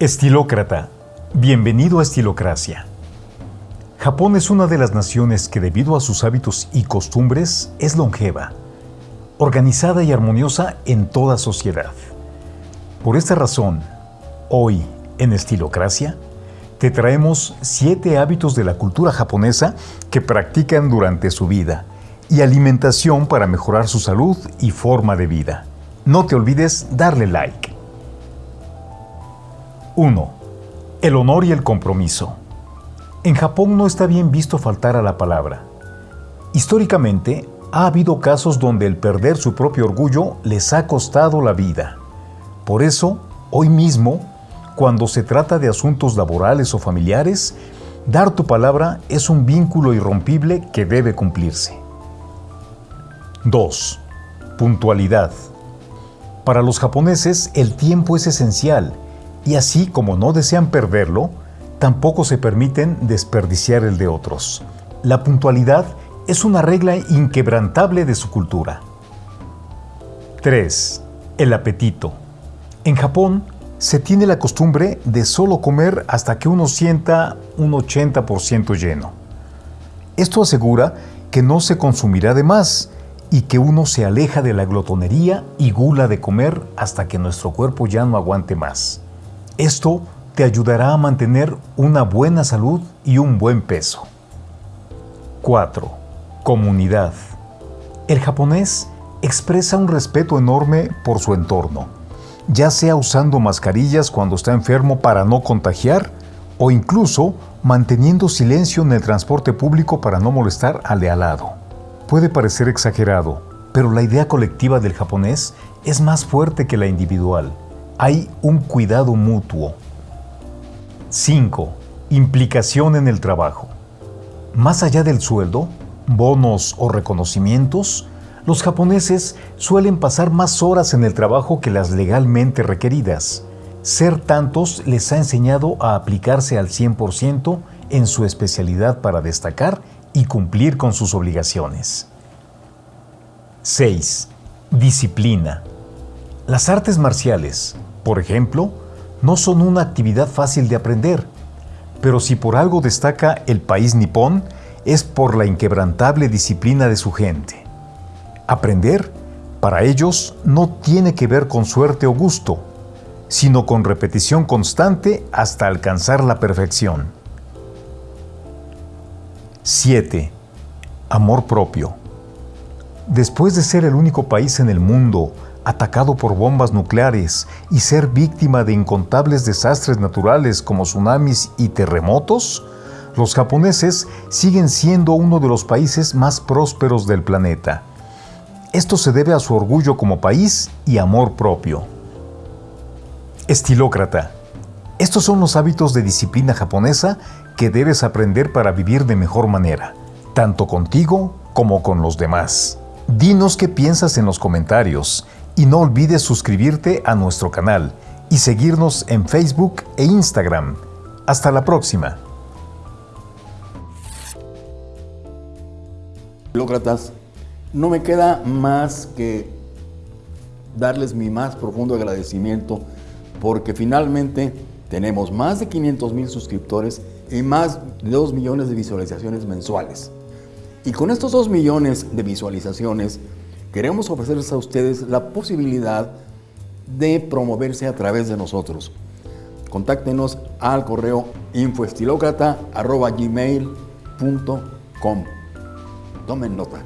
Estilócrata, bienvenido a Estilocracia. Japón es una de las naciones que debido a sus hábitos y costumbres es longeva, organizada y armoniosa en toda sociedad. Por esta razón, hoy en Estilocracia, te traemos siete hábitos de la cultura japonesa que practican durante su vida y alimentación para mejorar su salud y forma de vida. No te olvides darle like. 1. El honor y el compromiso. En Japón no está bien visto faltar a la palabra. Históricamente, ha habido casos donde el perder su propio orgullo les ha costado la vida. Por eso, hoy mismo, cuando se trata de asuntos laborales o familiares, dar tu palabra es un vínculo irrompible que debe cumplirse. 2. Puntualidad. Para los japoneses el tiempo es esencial y así como no desean perderlo, tampoco se permiten desperdiciar el de otros. La puntualidad es una regla inquebrantable de su cultura. 3. El apetito. En Japón se tiene la costumbre de solo comer hasta que uno sienta un 80% lleno. Esto asegura que no se consumirá de más y que uno se aleja de la glotonería y gula de comer hasta que nuestro cuerpo ya no aguante más. Esto te ayudará a mantener una buena salud y un buen peso. 4. Comunidad. El japonés expresa un respeto enorme por su entorno, ya sea usando mascarillas cuando está enfermo para no contagiar o incluso manteniendo silencio en el transporte público para no molestar al de al lado. Puede parecer exagerado, pero la idea colectiva del japonés es más fuerte que la individual hay un cuidado mutuo. 5. Implicación en el trabajo. Más allá del sueldo, bonos o reconocimientos, los japoneses suelen pasar más horas en el trabajo que las legalmente requeridas. Ser tantos les ha enseñado a aplicarse al 100% en su especialidad para destacar y cumplir con sus obligaciones. 6. Disciplina. Las artes marciales, por ejemplo, no son una actividad fácil de aprender, pero si por algo destaca el país nipón, es por la inquebrantable disciplina de su gente. Aprender, para ellos, no tiene que ver con suerte o gusto, sino con repetición constante hasta alcanzar la perfección. 7. Amor propio. Después de ser el único país en el mundo atacado por bombas nucleares y ser víctima de incontables desastres naturales como tsunamis y terremotos, los japoneses siguen siendo uno de los países más prósperos del planeta. Esto se debe a su orgullo como país y amor propio. Estilócrata. Estos son los hábitos de disciplina japonesa que debes aprender para vivir de mejor manera, tanto contigo como con los demás. Dinos qué piensas en los comentarios y no olvides suscribirte a nuestro canal y seguirnos en Facebook e Instagram. Hasta la próxima. Lócratas, no me queda más que darles mi más profundo agradecimiento porque finalmente tenemos más de 500 mil suscriptores y más de 2 millones de visualizaciones mensuales. Y con estos 2 millones de visualizaciones, queremos ofrecerles a ustedes la posibilidad de promoverse a través de nosotros. Contáctenos al correo infoestilocrata.gmail.com Tomen nota.